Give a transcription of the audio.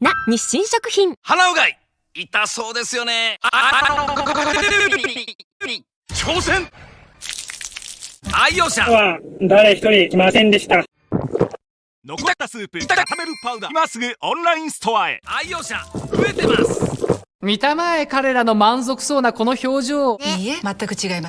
な日清食品鼻うがい痛そうですよね挑戦愛用者は誰一人来ませんでした。残ったスープ炒めるパウダー今すぐオンラインストアへ愛用者増えてます見たまえ彼らの満足そうなこの表情いいえ、全く違います。